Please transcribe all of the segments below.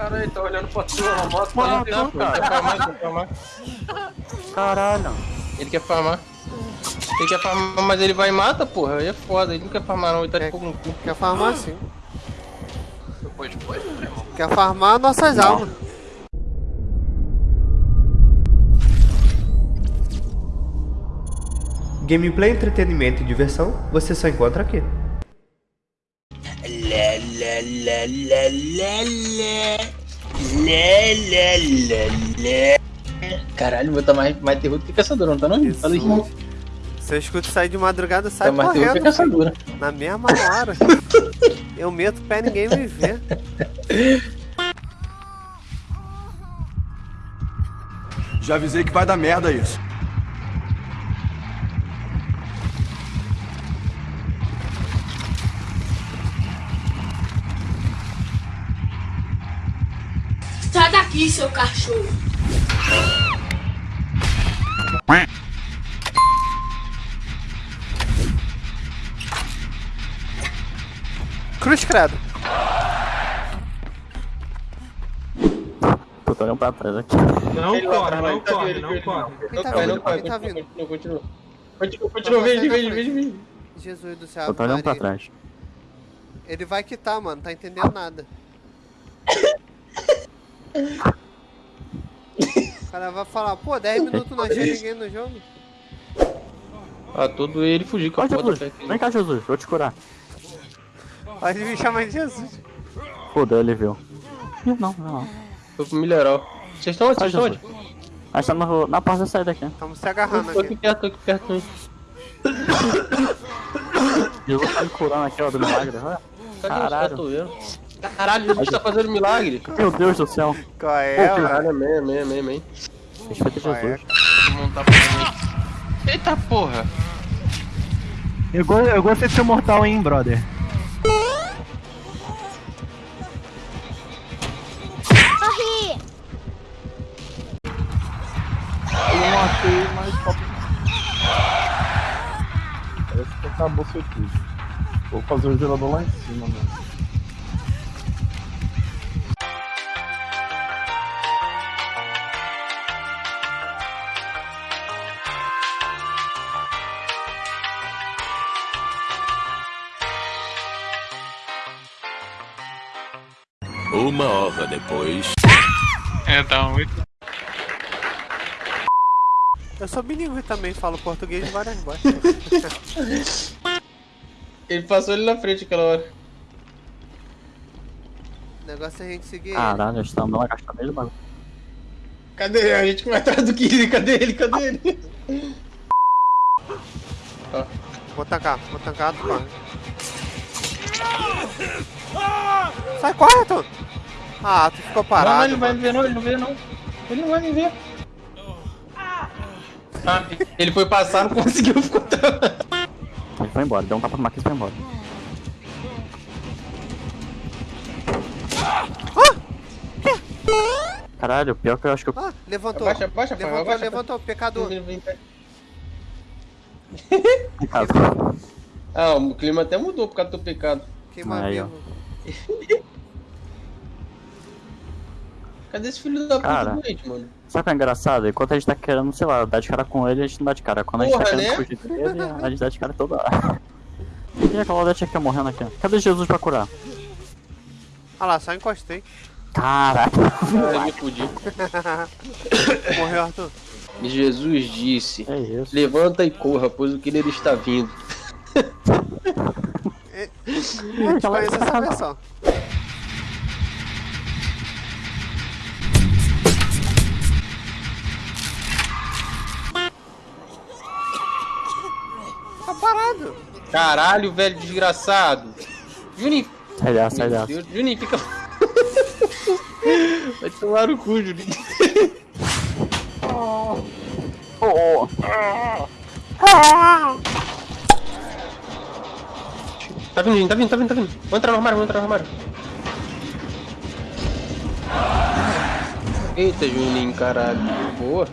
Cara, ele tá olhando pra tua moto, Mano, tá não, não, cara. Quer farmar, quer farmar. Caralho. Ele quer farmar. Ele quer farmar, mas ele vai e mata, porra. Aí é foda. Ele não quer farmar, não. Ele tá de fogo no cu. Quer farmar sim. Depois, depois, meu irmão. Quer farmar nossas almas. Gameplay, entretenimento e diversão você só encontra aqui. Caralho, vou estar mais, mais terror do que caçador, não tá não? Fala aí. Jesus. Se eu escuto sair de madrugada, sai Tá mais terror que caçadora. Na mesma hora. eu meto pé ninguém me vê. Já avisei que vai dar merda isso. Sai daqui, seu cachorro. Cruz credo. Tô olhando pra trás aqui. Não Ele corre, atrás, não ele tá corre, não ele corre. Quem Não tá vindo? não cai. Quem tá Continua, vindo? continua, continua. Continua, continua, veja, veja, veja, veja. Jesus do céu. Eu tô olhando pra trás. Ele vai quitar, mano. Tá entendendo nada. O cara vai falar, pô, 10 minutos não achei ninguém no jogo. Ah, todo ele fugir com a Jesus. Vem cá, Jesus. Vou te curar. Pode me chamar de Jesus. Fudeu, ele viu. Não, não, não. Foi pro milharal. Vocês estão onde? Vocês estão onde? Nós estamos na porta da saída aqui. Estamos se agarrando Tô aqui aqui. perto, tô aqui perto também. Jesus tá me curando aqui, ó, do milagre. Caralho. Caralho, Jesus tá fazendo milagre. Meu Deus do céu. Qual é, mano? Caralho, amém, amém, amém, amém. Respeita Qual é? Jesus. Vou montar pra mim. Eita porra. Eu, go- eu gostei de ser mortal, hein, brother. Eu matei, mas só... Parece que acabou seu tudo. Vou fazer o gerador lá em cima, mano. Uma hora depois. Então, Eu sou bilíngue também, falo português de várias vozes. ele passou ali na frente aquela hora. O negócio é a gente seguir ele. Caralho, a gente tá andando agachado mesmo, mano. Cadê? A gente vai atrás do Kiri, cadê ele? Cadê ele? Vou tancar, vou tancar, tu corre. Sai, corre, tu! Ah, tu ficou parado. não, ele não vai me ver não, ele não vê não. Ele não vai me ver. Ah, ele foi passar, não conseguiu, ficou. Ele foi embora, deu um tapa no Marquinhos e foi embora. Caralho, pior que eu acho que eu. Ah, levantou. Abaixa, abaixa, levantou, abaixa. levantou, pecador. Cara, Ah, o clima até mudou por causa do teu pecado. Queima Aí, ó. vivo. Cadê esse filho da puta Cara. doente, mano? Sabe o que é engraçado? Enquanto a gente tá querendo, sei lá, dar de cara com ele, a gente não dá de cara. Quando a gente Porra, tá querendo né? fugir dele, a gente dá de cara toda hora. E aquela Odete aqui morrendo aqui? Cadê Jesus pra curar? Ah lá, só encostei. Caraca. Eu me fudi. Morreu, Arthur. Jesus disse: É isso. Levanta e corra, pois o killer está vindo. Eu conheço essa versão. Tá parado. Caralho, velho desgraçado. Juninho. Sai dessa, sai. Deus, Juninho, fica. Vai tomar no cu, Juninho. Oh, oh. Tá vindo, tá vindo, tá vindo, tá vindo. Vou entrar no armário, vou entrar no armário. Eita, Juninho, caralho. Boa.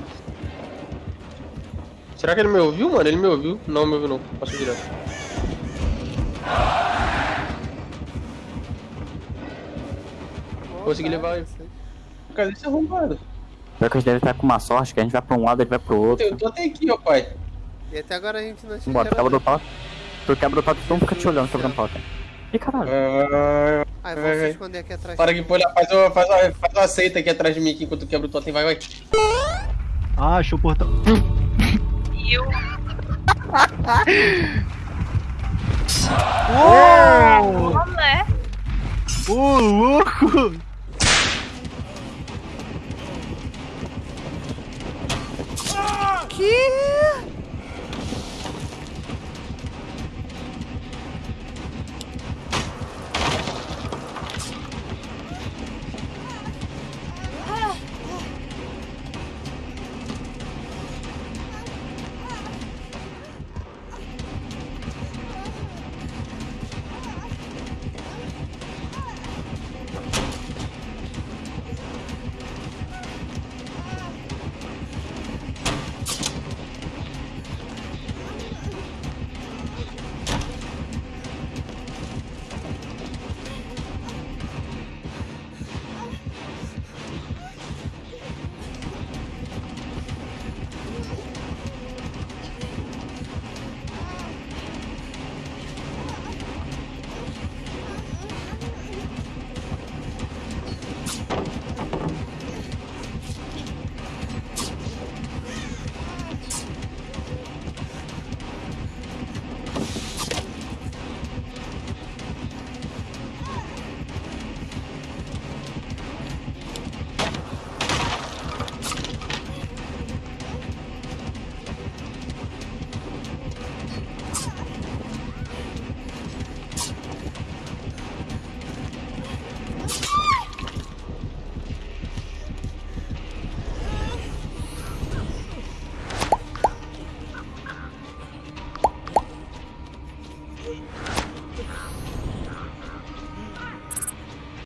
Será que ele me ouviu, mano? Ele me ouviu? Não, me ouviu não. Passou direto. Consegui levar. Cadê esse arrombado? Pior que a gente deve estar com uma sorte, que a gente vai pra um lado, ele vai pro outro. Eu tô até aqui, ó, pai. E até agora a gente não achou Bora, quebra do dois. Tu quebra do toque, tu não fica te olhando quebrando toque. Ih, caralho. Ah, Ah, eu vou Vai, se vai. esconder aqui atrás. para aqui, pô, olha, faz uma, faz, uma, faz uma seita aqui atrás de mim aqui enquanto quebra o totem. Vai, vai. Ah, achou o portão. Olé. Ô, louco!